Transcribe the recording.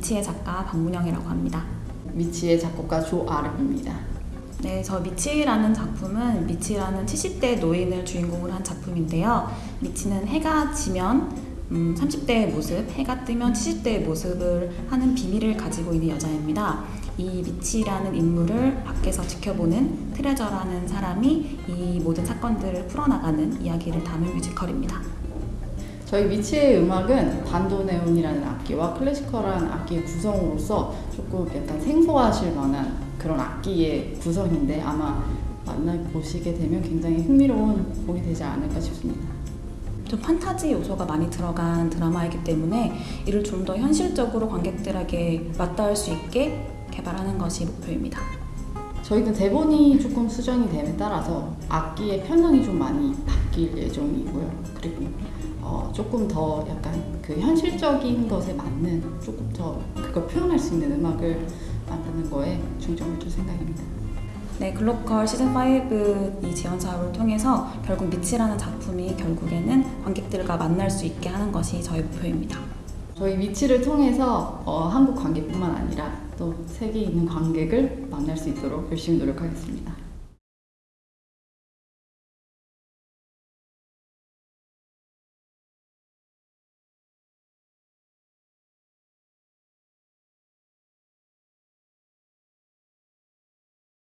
미치의 작가 박문영이라고 합니다. 미치의 작곡가 조아름입니다. 네, 저 미치라는 작품은 미치라는 70대 노인을 주인공으로 한 작품인데요. 미치는 해가 지면 음, 30대의 모습, 해가 뜨면 70대의 모습을 하는 비밀을 가지고 있는 여자입니다. 이 미치라는 인물을 밖에서 지켜보는 트레저라는 사람이 이 모든 사건들을 풀어나가는 이야기를 담은 뮤지컬입니다. 저희 미치의 음악은 반도네온이라는 악기와 클래시컬한 악기의 구성으로서 조금 약간 생소하실 만한 그런 악기의 구성인데 아마 만나보시게 되면 굉장히 흥미로운 곡이 되지 않을까 싶습니다. 좀 판타지 요소가 많이 들어간 드라마이기 때문에 이를 좀 더 현실적으로 관객들에게 맞닿을 수 있게 개발하는 것이 목표입니다. 저희는 대본이 조금 수정이 됨에 따라서 악기의 편성이 좀 많이 바뀔 예정이고요. 그리고 어, 조금 더 약간 그 현실적인 것에 맞는 조금 더 그걸 표현할 수 있는 음악을 만드는 거에 중점을 둘 생각입니다. 네, 글로컬 시즌 5이 지원 사업을 통해서 결국 미치라는 작품이 결국에는 관객들과 만날 수 있게 하는 것이 저희 목표입니다. 저희 미치를 통해서 어, 한국 관객뿐만 아니라 또 세계에 있는 관객을 만날 수 있도록 열심히 노력하겠습니다.